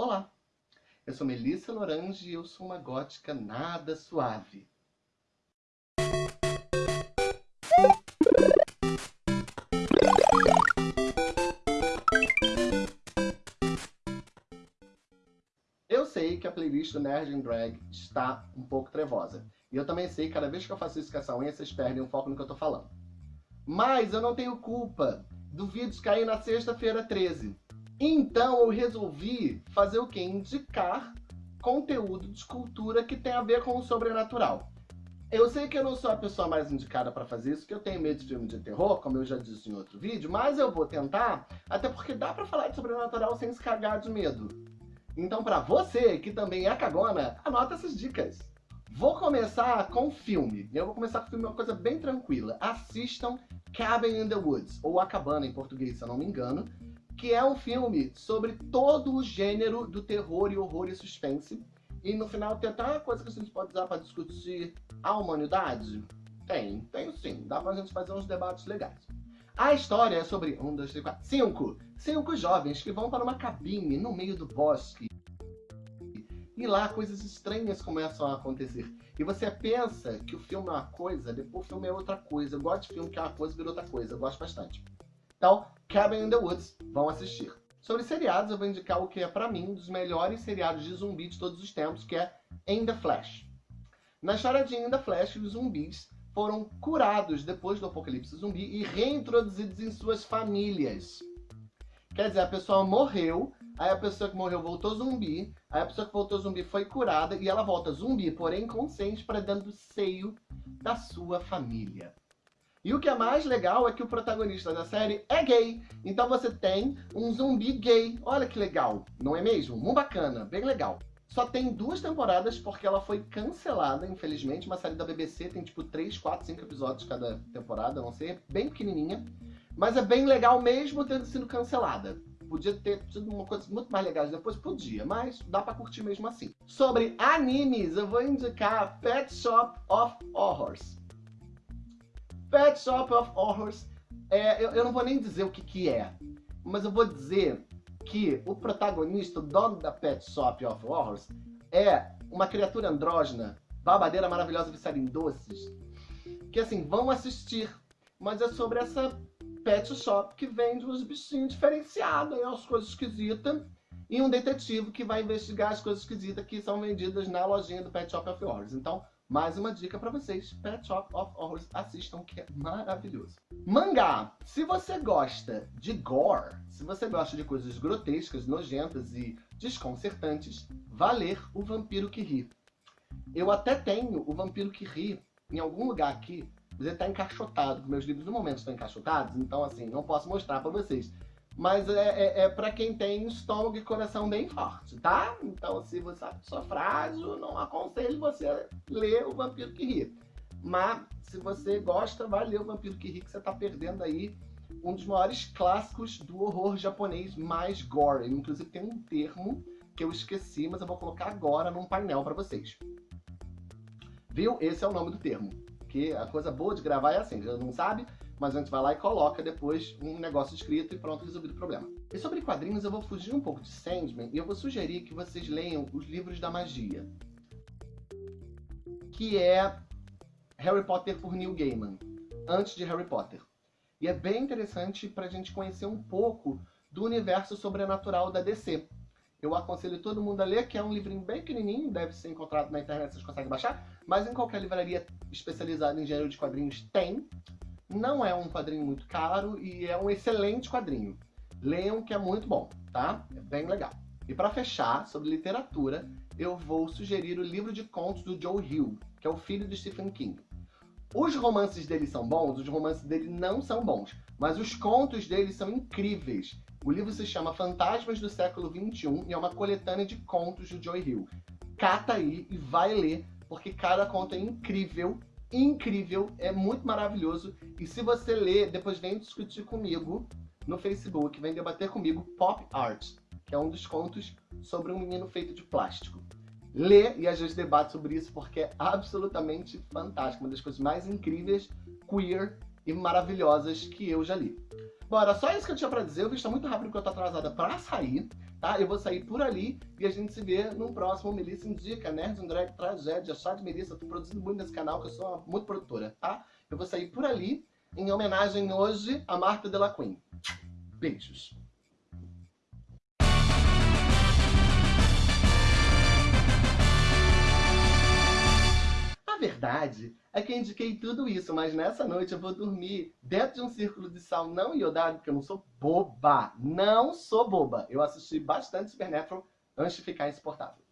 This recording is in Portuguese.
Olá, eu sou Melissa Lorange e eu sou uma gótica nada suave. Eu sei que a playlist do Nerd and Drag está um pouco trevosa. E eu também sei que cada vez que eu faço isso com essa unha, vocês perdem o foco no que eu tô falando. Mas eu não tenho culpa do vídeo cair na sexta-feira 13. Então eu resolvi fazer o quê? Indicar conteúdo de cultura que tem a ver com o sobrenatural. Eu sei que eu não sou a pessoa mais indicada para fazer isso, que eu tenho medo de filme de terror, como eu já disse em outro vídeo, mas eu vou tentar, até porque dá para falar de sobrenatural sem se cagar de medo. Então para você, que também é cagona, anota essas dicas. Vou começar com filme. Eu vou começar com filme, uma coisa bem tranquila. Assistam Cabin in the Woods, ou A Cabana em português, se eu não me engano, que é um filme sobre todo o gênero do terror e horror e suspense. E no final tem até uma coisa que a gente pode usar para discutir a humanidade. Tem, tem sim. Dá pra gente fazer uns debates legais. A história é sobre um, dois, três, quatro, cinco. Cinco jovens que vão para uma cabine no meio do bosque e lá coisas estranhas começam a acontecer. E você pensa que o filme é uma coisa, depois o filme é outra coisa. Eu gosto de filme que é uma coisa e vira outra coisa. Eu gosto bastante. Então, Cabin in the Woods, vão assistir. Sobre seriados, eu vou indicar o que é, para mim, um dos melhores seriados de zumbi de todos os tempos, que é In the Flash. Na história de In the Flash, os zumbis foram curados depois do apocalipse zumbi e reintroduzidos em suas famílias. Quer dizer, a pessoa morreu, aí a pessoa que morreu voltou zumbi, aí a pessoa que voltou zumbi foi curada e ela volta zumbi, porém consciente, para dentro do seio da sua família. E o que é mais legal é que o protagonista da série é gay. Então você tem um zumbi gay. Olha que legal, não é mesmo? Muito bacana, bem legal. Só tem duas temporadas porque ela foi cancelada, infelizmente. Uma série da BBC tem tipo 3, 4, 5 episódios cada temporada, não sei, bem pequenininha. Mas é bem legal mesmo tendo sido cancelada. Podia ter sido uma coisa muito mais legal depois, podia, mas dá pra curtir mesmo assim. Sobre animes, eu vou indicar Pet Shop of Horrors. Pet Shop of Horrors, é, eu, eu, não vou nem dizer o que que é, mas eu vou dizer que o protagonista, o dono da Pet Shop of Horrors, é uma criatura andrógena, babadeira maravilhosa viciada em doces, que assim, vão assistir, mas é sobre essa pet shop que vende uns bichinhos diferenciados, umas coisas esquisitas, e um detetive que vai investigar as coisas esquisitas que são vendidas na lojinha do Pet Shop of Horrors. Então, mais uma dica para vocês, Pet Shop of Horrors, assistam que é maravilhoso. Mangá! Se você gosta de gore, se você gosta de coisas grotescas, nojentas e desconcertantes, vá ler O Vampiro que Ri. Eu até tenho O Vampiro que Ri em algum lugar aqui, mas ele está encaixotado, meus livros no momento estão encaixotados, então assim, não posso mostrar para vocês. Mas é, é, é para quem tem estômago e coração bem forte, tá? Então se você é pessoa frágil, não aconselho você ler O Vampiro que Ri. Mas se você gosta, vai ler O Vampiro que Ri, que você está perdendo aí um dos maiores clássicos do horror japonês mais gore. Inclusive tem um termo que eu esqueci, mas eu vou colocar agora num painel para vocês. Viu? Esse é o nome do termo. Porque a coisa boa de gravar é assim, já não sabe, mas a gente vai lá e coloca depois um negócio escrito e pronto, resolvido o problema. E sobre quadrinhos eu vou fugir um pouco de Sandman e eu vou sugerir que vocês leiam os livros da magia. Que é Harry Potter por Neil Gaiman, antes de Harry Potter. E é bem interessante para a gente conhecer um pouco do universo sobrenatural da DC. Eu aconselho todo mundo a ler, que é um livrinho bem pequenininho, deve ser encontrado na internet, vocês conseguem baixar, mas em qualquer livraria especializada em gênero de quadrinhos tem. Não é um quadrinho muito caro e é um excelente quadrinho. Leiam que é muito bom, tá? É bem legal. E para fechar, sobre literatura, eu vou sugerir o livro de contos do Joe Hill, que é o filho de Stephen King. Os romances dele são bons, os romances dele não são bons, mas os contos dele são incríveis. O livro se chama Fantasmas do Século XXI e é uma coletânea de contos do Joe Hill. Cata aí e vai ler, porque cada conto é incrível, incrível, é muito maravilhoso. E se você ler, depois vem discutir comigo no Facebook, vem debater comigo Pop Art, que é um dos contos sobre um menino feito de plástico. Lê e às vezes debate sobre isso porque é absolutamente fantástico, uma das coisas mais incríveis, queer e maravilhosas que eu já li. Bora, só isso que eu tinha pra dizer. O vídeo tá muito rápido porque eu tô atrasada pra sair. tá? Eu vou sair por ali e a gente se vê num próximo Melissa Indica, Nerd Drag Tragédia, Chá de Melissa. Eu tô produzindo muito nesse canal, que eu sou muito produtora, tá? Eu vou sair por ali, em homenagem hoje a Marta Della. Beijos. Verdade é que eu indiquei tudo isso, mas nessa noite eu vou dormir dentro de um círculo de sal não iodado, porque eu não sou boba. Não sou boba. Eu assisti bastante Supernatural antes de ficar insuportável.